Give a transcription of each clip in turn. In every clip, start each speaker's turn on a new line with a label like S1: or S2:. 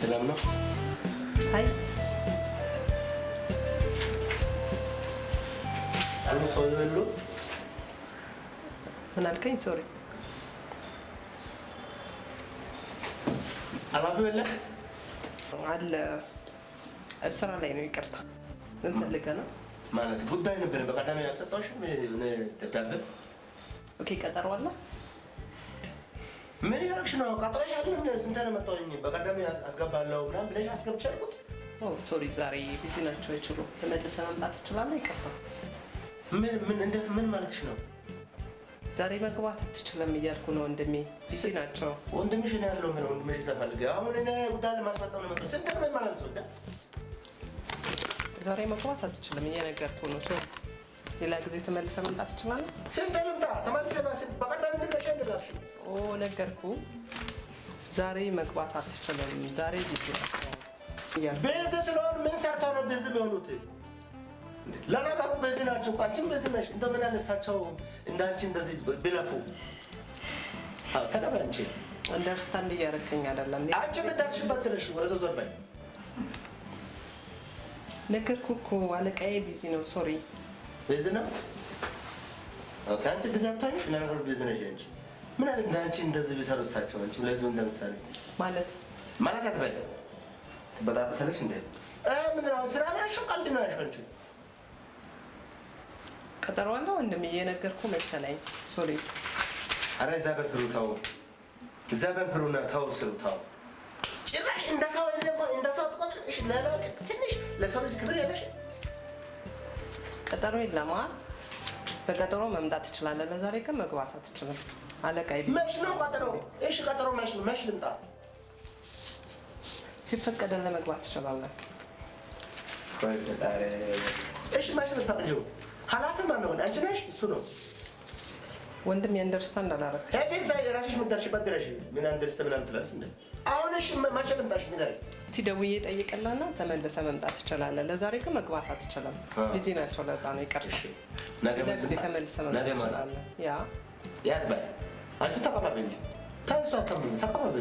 S1: ሰላም ነው?
S2: አይ
S1: አሉ ሰው የሉ
S2: ምን አልከኝ? sorry
S1: ኃላፊ የለ
S2: አለ ስራ ላይ ነው። ይቅርታ ምን ፈልገህ ነው?
S1: ማለት ጉዳይ ነበር። በቀዳሚ ያልሰጠሁሽም ደብዳቤ
S2: okay ቀጠሮ አለ።
S1: ምን ያደረግሽ ነው? ቀጥረሽ አይደለም ስንት ነው መጣሁኝ። በቀዳሚ አስገባለሁ ምናምን ብለሽ አስገብቼ አልኩት።
S2: oh sorry ዛሬ busy ናቸው አይችሉም። ተመልሰህ መምጣት ትችላለህ? ይቅርታ
S1: ምን ምን እንዴት ምን ማለትሽ ነው?
S2: ዛሬ መግባት አትችልም እያልኩ ነው ወንድሜ። busy ናቸው።
S1: ወንድምሽ ነው ያለው። ምን ወንድምሽ ተፈልገ አሁን እኔ ጉዳይ ለማስፈጸም ነው መጣሁ። ስንት ነው የማላልሰው እንደ
S2: ዛሬ መግባት አትችልም እየነገርኩህ ነው። sorry ሌላ ጊዜ ተመልሰህ መምጣት ትችላለህ?
S1: ስንት ልምጣ ተመልሰና
S2: oh ነገርኩህ። ዛሬ መግባት አትችልም። ዛሬ busy እያልኩህ
S1: busy ስለሆን ምን ሰርተው ነው busy የሚሆኑት? ለነገሩ busy ናቸው አንቺም busy ነሽ። እንደምን ያለ እሳቸው እንዳንቺ እንደዚህ አዎ፣ ተቀበይ አንቺ
S2: understand እያደረከኝ አይደለም።
S1: አንቺ የምታችበት ነሽ። ወደ ዞር በይ።
S2: ነገርኩህ እኮ አለቃዬ busy ነው። sorry
S1: busy ነው። okay፣ አንቺ አታይም። ለነገሩ busy ነሽ አንቺ። ምን አለ እንዳንቺ እንደዚህ ቢሰሩ እሳቸው አንቺ ለዚህ እንደምሳሌ
S2: ማለት
S1: ማለት አትበይ። ትበጣጠሰለሽ እንዴ? እ ምን ነው ስራ ነው ያልሽው? ቀልድ ነው ያልሽው አንቺ?
S2: ቀጠሮ አለ ወንድሜ እየነገርኩህ መሰለኝ። sorry
S1: አረ እዛ ተው፣ እዛ ተው፣ ስሩ ተው። ጭራሽ እንደ ሰው ደግሞ እንደ ሰው ትቆጥር። እሺ ለላ ትንሽ ለሰው ልጅ ክብር የለሽ።
S2: ቀጠሮ የለም። አ በቀጠሮ መምጣት ትችላለህ። ለዛሬ ግን መግባት አትችልም። አለቃዬ busy
S1: መች ነው ቀጠሮ? እሺ ቀጠሮ መች ነው? መች ልምጣ?
S2: ሲፈቀደልህ መግባት ትችላለህ።
S1: ወይ ፈጣሪ። እሺ መች ልታቅጂው? ኃላፊ ማን ነው? አንቺ ነሽ? እሱ ነው?
S2: ወንድሜ understand አላረክ
S1: ሄጂ እዛ የራስሽ የምትደርሽበት ድረሽ። ምን understand ምናምን ትላለች እንደ አሁን እሺ መቼ ልምጣሽ? ንገሪኝ።
S2: ሲደውዬ ጠይቅልህና ተመልሰህ መምጣት ትችላለህ። ለዛሬ ግን መግባት አትችልም። busy ናቸው። ለዛ ነው ይቅርታ።
S1: እሺ ነገ
S2: ሌላ ጊዜ
S1: ልምጣ?
S2: ተመልሰህ
S1: ነገ
S2: መምጣት
S1: ማለት
S2: ትችላለህ። ያ
S1: ያት በይ አንቺ ተቀባቢ እንጂ ተይሷ ተቀባቢ ተቀባቢ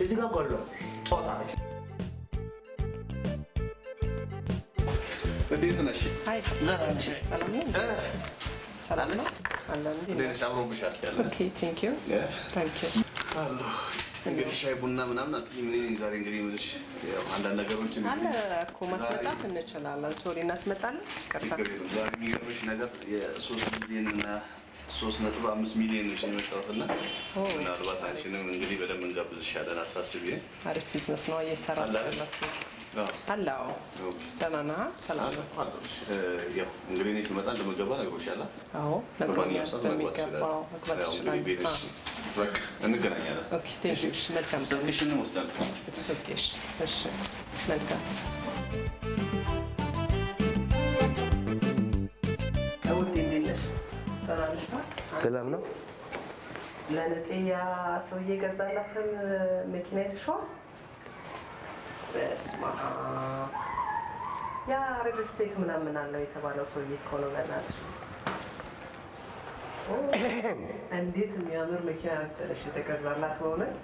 S1: እዚህ ጋር ጎሎ ጦጣ
S3: እንዴት ነሽ?
S2: አይ ሰላም ነው እንዴ? ሰላም ነው አለ እንዴ?
S3: እንዴት ነሽ? አምሮብሻል ያለ
S2: okay thank you thank you
S3: አሎ እንግዲህ ሻይ ቡና ምናምን አትይም። እኔ ዛሬ እንግዲህ የምልሽ ያው አንዳንድ ነገሮችን
S2: አለ እኮ ማስመጣት እንችላለን። sorry እናስመጣለን።
S3: የለም። ዛሬ የሚገርምሽ ነገር የሶስት ሚሊዮን እና ሶስት ነጥብ አምስት ሚሊዮን ነሽ የመጣሁት እና ምናልባት አንቺንም እንግዲህ በደንብ እንጋብዝሻለን። አታስቢ።
S2: አሪፍ ቢዝነስ ነው እየሰራ
S3: አለ አይደል?
S2: ያላችሁ።
S3: አዎ።
S2: አለ አዎ።
S3: okay።
S2: ደህና ነህ? ሰላም ነው?
S3: እንግዲህ እኔ ስመጣ እንደምገባ ነግሮሻል።
S2: አዎ ነግሮኛል። በሚገባው መግባት ትችላለህ።
S3: እንገናኛለን።
S2: okay thank you። መልካም እሺ መልካም
S1: ሰላም ነው
S2: ለነፂ ያ ሰውዬ ገዛላትን መኪና የተሸዋ አብ ያ ሪል ስቴት ምናምን አለው የተባለው ሰውዬ እኮ ነው። በእናትሽ እንዴት የሚያምር መኪና መሰለሽ የተገዛላት በእውነት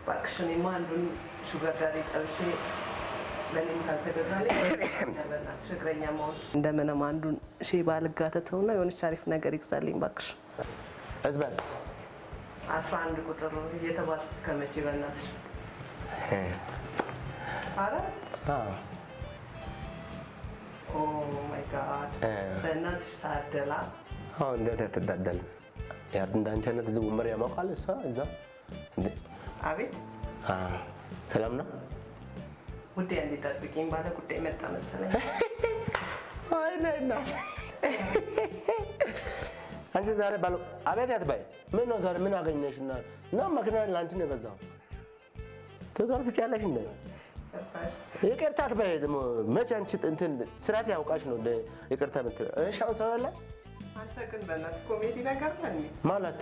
S2: እባክሽ። እኔማ አንዱን sugar daddy ጠብሼ ለእኔም ካልተገዛልኝ በእናትሽ እግረኛ መሆን እንደምንም አንዱን ሼ ባልጋተተውና የሆነች አሪፍ ነገር ይግዛልኝ እባክሽ።
S1: እዝበል
S2: አስራ አንድ ቁጥር እየተባልኩ እስከ መቼ በእናትሽ? አረ oh my God በእናትሽ ታደላ።
S1: አሁን እንዴት አትዳደልም? ያ እንዳንቺ አይነት እዚህ ወንበር ያሞቃል። እሷ እዛ
S2: አቤት
S1: አ ሰላም ነው።
S2: ውዴ ጠብቂኝ፣ ባለ ጉዳይ መጣ መሰለኝ።
S1: አይ ነይ እና አንቺ ዛሬ ባለ አቤት አትበይ። ምን ነው ዛሬ ምን አገኘሽና ነው መኪና ለአንቺ ነው የገዛው? ትገርፍቻለሽ እንደ ይቅርታ አትበይ። ደግሞ መቼ አንቺ እንትን ስርዓት ያውቃሽ ነው ይቅርታ የምትለው? እሺ አሁን ሰው የለ
S2: አንተ ግን በእናትህ ኮሜዲ ነገር ነህ?
S1: ማለት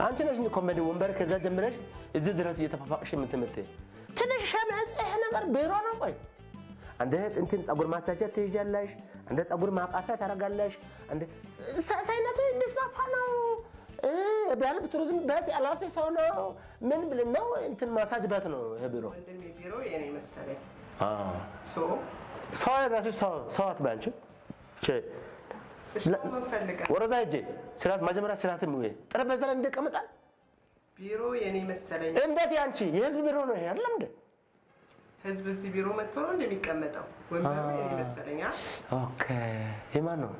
S1: አንቺ ነሽ ኮሜዲ ወንበር ከዛ ጀምረሽ እዚህ ድረስ እየተፋፋቅሽ የምትምትይ ትንሽ ይሄ ነገር ቢሮ ነው። ቆይ አንደ እንትን ፀጉር ማሳጃ ትይዣለሽ፣ አንደ ፀጉር ማቃፊያ ታደርጋለሽ፣ ሰውነቱ እንዲስፋፋ ነው ቢያንስ ቱሪዝም ቤት ኃላፊ ሰው ነው። ምን ብል ነው እንትን ማሳጅ ቤት ነው ይሄ ቢሮ። ሰው የራስሽ ሰው ሰው አትበይ? ወደዛ ሂጅ። ስርዓት መጀመሪያ ሙዬ ጠረጴዛ ላይ እንደቀመጣል።
S2: ቢሮ የኔ መሰለኝ።
S1: እንዴት ያንቺ የህዝብ ቢሮ ነው ይሄ አይደለም እንዴ?
S2: ህዝብ እዚህ ቢሮ መጥቶ ነው እንደሚቀመጠው። ወንበሩ የኔ መሰለኝ።
S1: ኦኬ የማን ነው?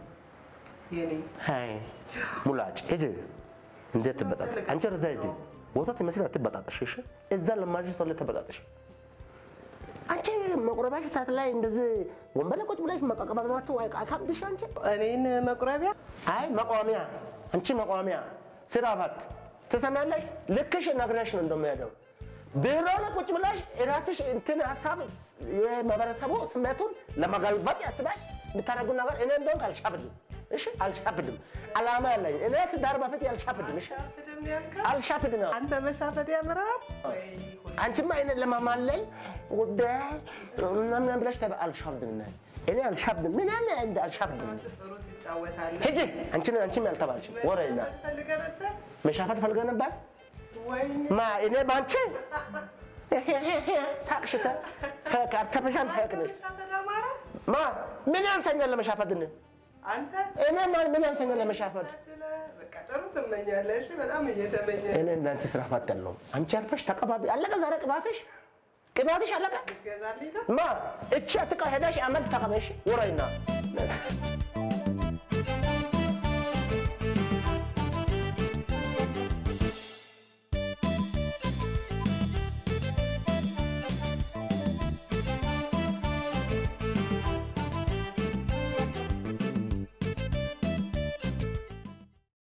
S2: የኔ
S1: አይ ሙላጭ ሂጂ። እንዴት ትበጣጠሽ? አንቺ ወደዛ ሂጂ። ወተት ይመስል አትበጣጠሽ። እሺ እዛ ለማጅ ሰው ላይ ተበጣጠሽ። አንቺ መቁረባሽ ሰዓት ላይ እንደዚህ ወንበር ላይ ቁጭ ብለሽ መቀቀባባቸው አካብድሽ አንቺ
S2: እኔን መቁረቢያ
S1: አይ መቋሚያ፣ አንቺ መቋሚያ ስራ ባት ትሰሚያለሽ? ልክሽ ነግረሽ ነው እንደሚሄደው ላይ ቁጭ ብለሽ የራስሽ እንትን ሀሳብ የማህበረሰቡ ስሜቱን ለመገልበጥ ያስባሽ የምታደርጉ ነገር እኔ እንደሆንክ አልሻብድም። እሺ አልሻብድም። አላማ ያለኝ እኔ ትዳር በፊት አልሻብድም። እሺ
S2: ያልከው
S1: አልሻብድም።
S2: አንተ መሻፈድ ያምራል?
S1: አንቺማ እኔ ለማማለኝ ጉዳይ ምናምን ብለሽ ተበ አልሻብድም። እኔ እኔ አልሻብድም። ምን ያለ እንደ አልሻብድም። ሂጂ አንቺን አንቺም ያልተባልሽ ወሬና መሻፈድ ፈልገህ ነበር? ማ እኔ ባንቺ? ሳቅሽተ ከአርተፈሻል ፈቅነሽ
S2: መሻፈድ አማራ
S1: ማ ምን ያንሰኛል ለመሻፈድ? እኔ
S2: አንተ?
S1: እኔ ማ- ምን ያንሰኛል ለመሻፈድ? እኔ እንዳንቺ ስራ ፈት ያለው አንቺ አልፈሽ ተቀባቢ አለቀ። ዛሬ ቅባትሽ? ቅባትሽ አለቀ።? ማ እቺ አትቃ ሄዳሽ አመት ተቀበሽ ወረይና